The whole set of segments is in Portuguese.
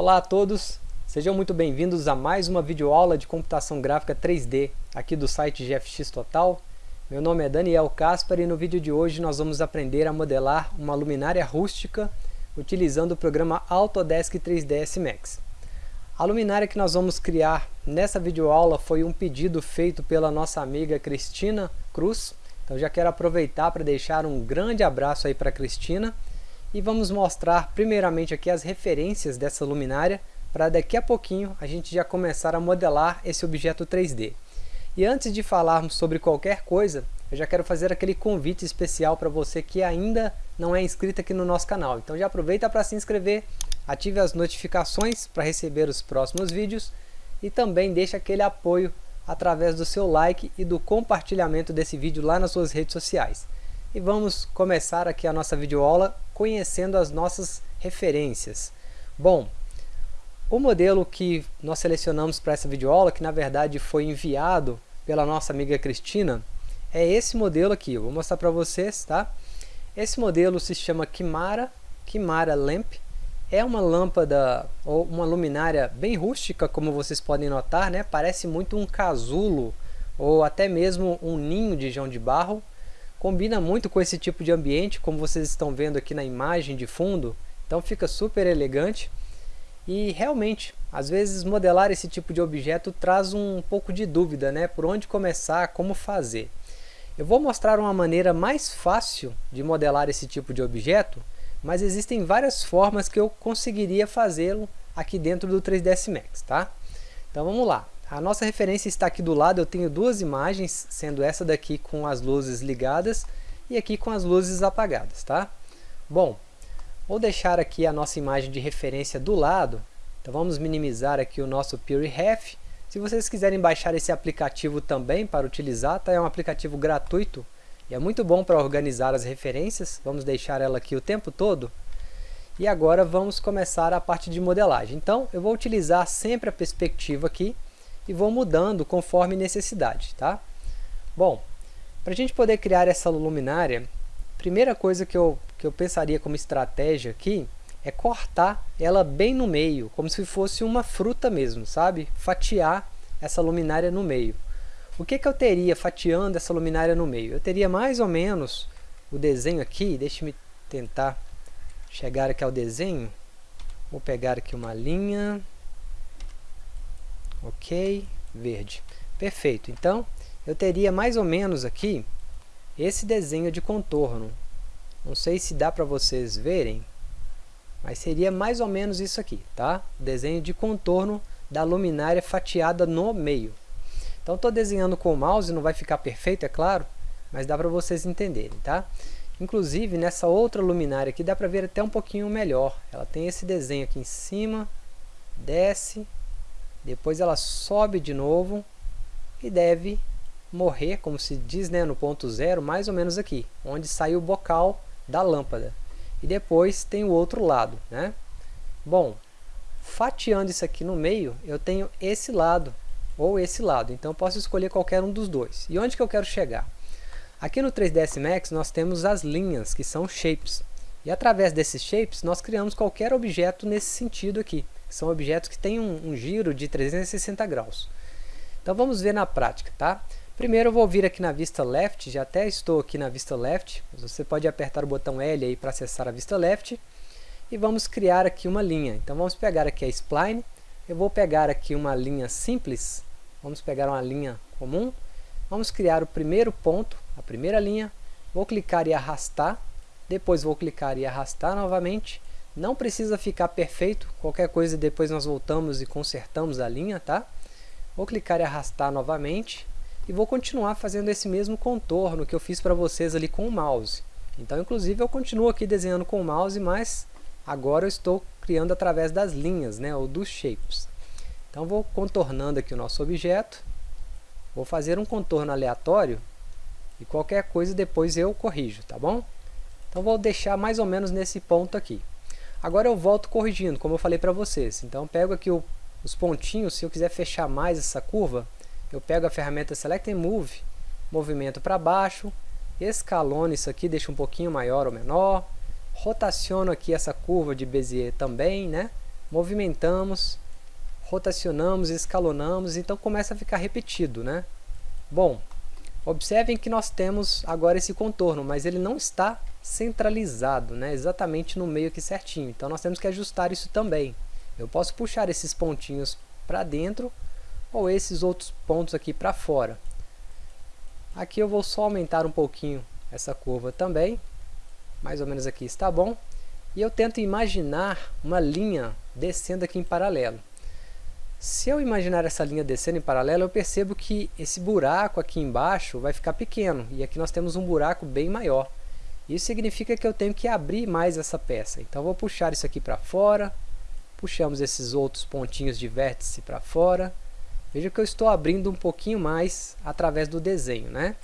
Olá a todos, sejam muito bem-vindos a mais uma videoaula de computação gráfica 3D aqui do site GFX Total. Meu nome é Daniel Caspar e no vídeo de hoje nós vamos aprender a modelar uma luminária rústica utilizando o programa Autodesk 3ds Max. A luminária que nós vamos criar nessa videoaula foi um pedido feito pela nossa amiga Cristina Cruz. Então já quero aproveitar para deixar um grande abraço aí para a Cristina e vamos mostrar primeiramente aqui as referências dessa luminária para daqui a pouquinho a gente já começar a modelar esse objeto 3D. E antes de falarmos sobre qualquer coisa, eu já quero fazer aquele convite especial para você que ainda não é inscrito aqui no nosso canal. Então já aproveita para se inscrever, ative as notificações para receber os próximos vídeos e também deixe aquele apoio através do seu like e do compartilhamento desse vídeo lá nas suas redes sociais. E vamos começar aqui a nossa videoaula conhecendo as nossas referências. Bom, o modelo que nós selecionamos para essa videoaula, que na verdade foi enviado pela nossa amiga Cristina, é esse modelo aqui. Eu vou mostrar para vocês, tá? Esse modelo se chama Kimara, Kimara Lamp. É uma lâmpada ou uma luminária bem rústica, como vocês podem notar, né? Parece muito um casulo ou até mesmo um ninho de João de barro. Combina muito com esse tipo de ambiente, como vocês estão vendo aqui na imagem de fundo. Então fica super elegante. E realmente, às vezes modelar esse tipo de objeto traz um pouco de dúvida, né? Por onde começar, como fazer. Eu vou mostrar uma maneira mais fácil de modelar esse tipo de objeto, mas existem várias formas que eu conseguiria fazê-lo aqui dentro do 3ds Max, tá? Então vamos lá. A nossa referência está aqui do lado, eu tenho duas imagens, sendo essa daqui com as luzes ligadas e aqui com as luzes apagadas, tá? Bom, vou deixar aqui a nossa imagem de referência do lado, então vamos minimizar aqui o nosso PureRef. Se vocês quiserem baixar esse aplicativo também para utilizar, tá? é um aplicativo gratuito e é muito bom para organizar as referências, vamos deixar ela aqui o tempo todo. E agora vamos começar a parte de modelagem. Então, eu vou utilizar sempre a perspectiva aqui, e vou mudando conforme necessidade, tá? Bom, para a gente poder criar essa luminária, primeira coisa que eu, que eu pensaria como estratégia aqui é cortar ela bem no meio, como se fosse uma fruta mesmo, sabe? Fatiar essa luminária no meio. O que, que eu teria fatiando essa luminária no meio? Eu teria mais ou menos o desenho aqui, deixe-me tentar chegar aqui ao desenho. Vou pegar aqui uma linha, Ok, verde. Perfeito. Então, eu teria mais ou menos aqui esse desenho de contorno. Não sei se dá para vocês verem, mas seria mais ou menos isso aqui, tá? Desenho de contorno da luminária fatiada no meio. Então, estou desenhando com o mouse, não vai ficar perfeito, é claro, mas dá para vocês entenderem, tá? Inclusive, nessa outra luminária aqui, dá para ver até um pouquinho melhor. Ela tem esse desenho aqui em cima, desce, depois ela sobe de novo e deve morrer, como se diz né, no ponto zero, mais ou menos aqui, onde sai o bocal da lâmpada. E depois tem o outro lado. Né? Bom, fatiando isso aqui no meio, eu tenho esse lado, ou esse lado. Então posso escolher qualquer um dos dois. E onde que eu quero chegar? Aqui no 3ds Max nós temos as linhas, que são shapes. E através desses shapes nós criamos qualquer objeto nesse sentido aqui são objetos que têm um, um giro de 360 graus. Então vamos ver na prática, tá? Primeiro eu vou vir aqui na vista left, já até estou aqui na vista left, você pode apertar o botão L aí para acessar a vista left, e vamos criar aqui uma linha. Então vamos pegar aqui a spline, eu vou pegar aqui uma linha simples, vamos pegar uma linha comum, vamos criar o primeiro ponto, a primeira linha, vou clicar e arrastar, depois vou clicar e arrastar novamente, não precisa ficar perfeito, qualquer coisa depois nós voltamos e consertamos a linha, tá? Vou clicar e arrastar novamente e vou continuar fazendo esse mesmo contorno que eu fiz para vocês ali com o mouse. Então, inclusive, eu continuo aqui desenhando com o mouse, mas agora eu estou criando através das linhas, né, ou dos shapes. Então, vou contornando aqui o nosso objeto, vou fazer um contorno aleatório e qualquer coisa depois eu corrijo, tá bom? Então, vou deixar mais ou menos nesse ponto aqui. Agora eu volto corrigindo, como eu falei para vocês. Então pego aqui o, os pontinhos, se eu quiser fechar mais essa curva, eu pego a ferramenta Select and Move, movimento para baixo, escalono isso aqui, deixa um pouquinho maior ou menor, rotaciono aqui essa curva de Bezier também, né? movimentamos, rotacionamos, escalonamos, então começa a ficar repetido, né? Bom, observem que nós temos agora esse contorno, mas ele não está centralizado, né? exatamente no meio aqui certinho. Então nós temos que ajustar isso também. Eu posso puxar esses pontinhos para dentro ou esses outros pontos aqui para fora. Aqui eu vou só aumentar um pouquinho essa curva também, mais ou menos aqui está bom. E eu tento imaginar uma linha descendo aqui em paralelo. Se eu imaginar essa linha descendo em paralelo, eu percebo que esse buraco aqui embaixo vai ficar pequeno. E aqui nós temos um buraco bem maior. Isso significa que eu tenho que abrir mais essa peça. Então, vou puxar isso aqui para fora. Puxamos esses outros pontinhos de vértice para fora. Veja que eu estou abrindo um pouquinho mais através do desenho, né?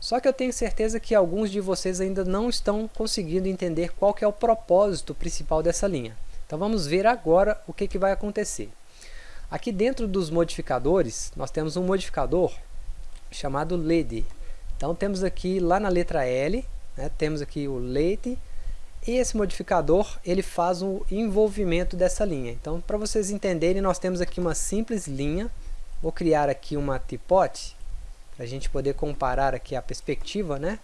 Só que eu tenho certeza que alguns de vocês ainda não estão conseguindo entender qual que é o propósito principal dessa linha. Então vamos ver agora o que, que vai acontecer. Aqui dentro dos modificadores, nós temos um modificador chamado LED. Então temos aqui lá na letra L, né, temos aqui o LED, e esse modificador ele faz o envolvimento dessa linha. Então para vocês entenderem, nós temos aqui uma simples linha, vou criar aqui uma tipote, para a gente poder comparar aqui a perspectiva, né?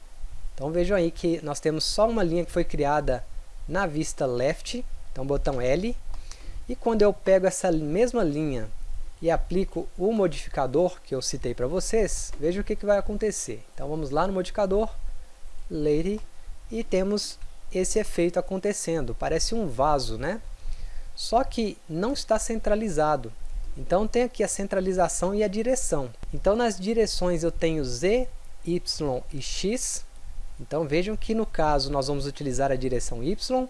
Então vejam aí que nós temos só uma linha que foi criada na vista left, então botão L, e quando eu pego essa mesma linha e aplico o modificador que eu citei para vocês, veja o que, que vai acontecer. Então vamos lá no modificador, Lady, e temos esse efeito acontecendo. Parece um vaso, né? Só que não está centralizado. Então tem aqui a centralização e a direção. Então nas direções eu tenho Z, Y e X. Então vejam que no caso nós vamos utilizar a direção Y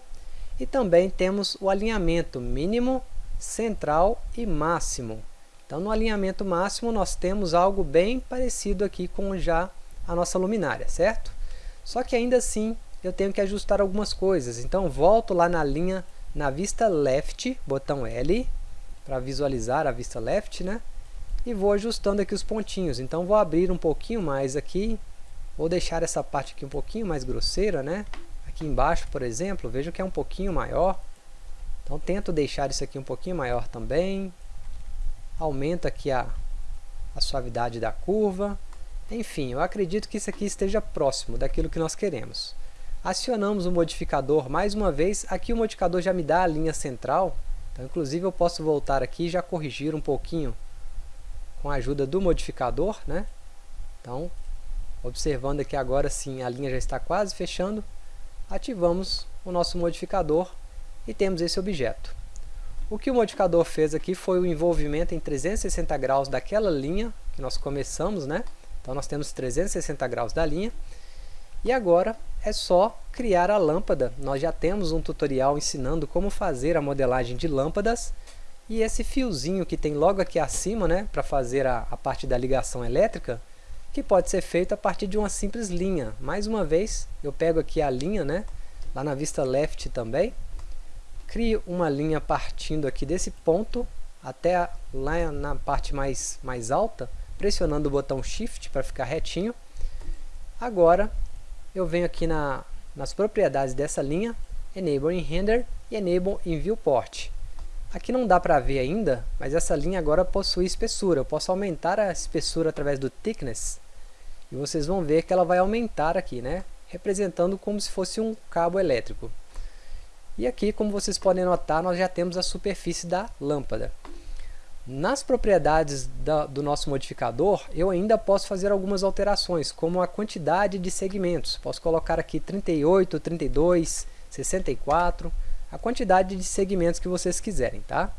e também temos o alinhamento mínimo, central e máximo. Então no alinhamento máximo nós temos algo bem parecido aqui com já a nossa luminária, certo? Só que ainda assim eu tenho que ajustar algumas coisas. Então volto lá na linha, na vista left, botão L, para visualizar a vista left, né? E vou ajustando aqui os pontinhos. Então vou abrir um pouquinho mais aqui, vou deixar essa parte aqui um pouquinho mais grosseira, né? Aqui embaixo, por exemplo, vejo que é um pouquinho maior. Então tento deixar isso aqui um pouquinho maior também. Aumento aqui a, a suavidade da curva. Enfim, eu acredito que isso aqui esteja próximo daquilo que nós queremos. Acionamos o modificador mais uma vez. Aqui o modificador já me dá a linha central. Então, inclusive, eu posso voltar aqui e já corrigir um pouquinho com a ajuda do modificador. Né? Então, observando aqui agora sim, a linha já está quase fechando ativamos o nosso modificador e temos esse objeto. O que o modificador fez aqui foi o envolvimento em 360 graus daquela linha que nós começamos, né? Então nós temos 360 graus da linha. E agora é só criar a lâmpada. Nós já temos um tutorial ensinando como fazer a modelagem de lâmpadas. E esse fiozinho que tem logo aqui acima, né, para fazer a, a parte da ligação elétrica, que pode ser feito a partir de uma simples linha. Mais uma vez, eu pego aqui a linha, né, lá na vista left também, crio uma linha partindo aqui desse ponto até lá na parte mais, mais alta, pressionando o botão Shift para ficar retinho. Agora, eu venho aqui na, nas propriedades dessa linha, Enable in Render e Enable in Viewport. Aqui não dá para ver ainda, mas essa linha agora possui espessura. Eu posso aumentar a espessura através do Thickness e vocês vão ver que ela vai aumentar aqui, né? Representando como se fosse um cabo elétrico. E aqui, como vocês podem notar, nós já temos a superfície da lâmpada. Nas propriedades da, do nosso modificador, eu ainda posso fazer algumas alterações, como a quantidade de segmentos. Posso colocar aqui 38, 32, 64, a quantidade de segmentos que vocês quiserem, tá?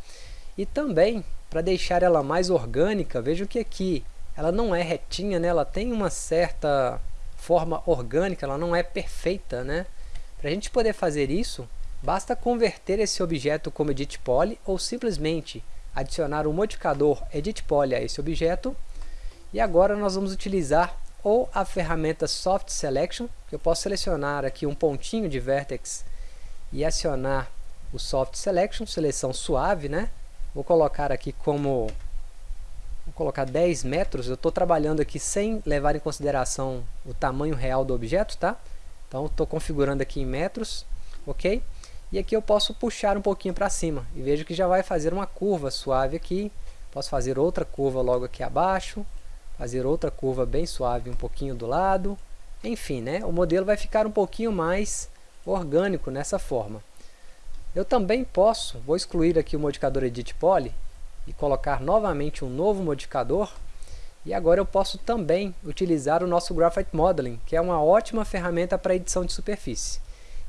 E também, para deixar ela mais orgânica, vejam que aqui ela não é retinha, né? ela tem uma certa forma orgânica, ela não é perfeita. Né? Para a gente poder fazer isso, basta converter esse objeto como Edit Poly ou simplesmente adicionar o modificador Edit Poly a esse objeto. E agora nós vamos utilizar ou a ferramenta Soft Selection, que eu posso selecionar aqui um pontinho de vertex e acionar o Soft Selection, seleção suave, né? Vou colocar aqui como vou colocar 10 metros, eu estou trabalhando aqui sem levar em consideração o tamanho real do objeto, tá? Então estou configurando aqui em metros, ok? E aqui eu posso puxar um pouquinho para cima. E vejo que já vai fazer uma curva suave aqui. Posso fazer outra curva logo aqui abaixo. Fazer outra curva bem suave um pouquinho do lado. Enfim, né? o modelo vai ficar um pouquinho mais orgânico nessa forma. Eu também posso, vou excluir aqui o modificador Edit Poly e colocar novamente um novo modificador. E agora eu posso também utilizar o nosso Graphite Modeling, que é uma ótima ferramenta para edição de superfície.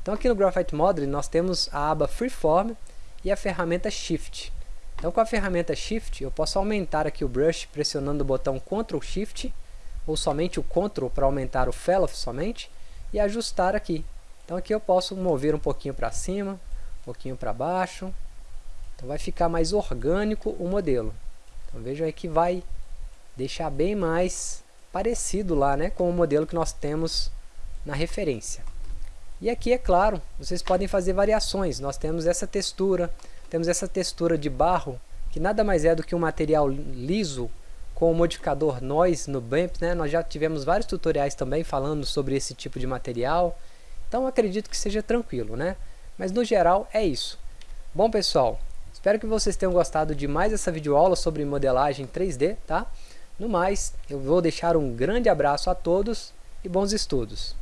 Então aqui no Graphite Modeling nós temos a aba Freeform e a ferramenta Shift. Então com a ferramenta Shift eu posso aumentar aqui o brush pressionando o botão Ctrl Shift ou somente o Ctrl para aumentar o Fellow somente e ajustar aqui. Então aqui eu posso mover um pouquinho para cima, um pouquinho para baixo. Então vai ficar mais orgânico o modelo. Então vejam aí que vai deixar bem mais parecido lá né, com o modelo que nós temos na referência. E aqui, é claro, vocês podem fazer variações. Nós temos essa textura, temos essa textura de barro, que nada mais é do que um material liso com o modificador Noise no BAMP. Né? Nós já tivemos vários tutoriais também falando sobre esse tipo de material. Então acredito que seja tranquilo, né? Mas no geral é isso. Bom pessoal, espero que vocês tenham gostado de mais essa videoaula sobre modelagem 3D, tá? No mais, eu vou deixar um grande abraço a todos e bons estudos.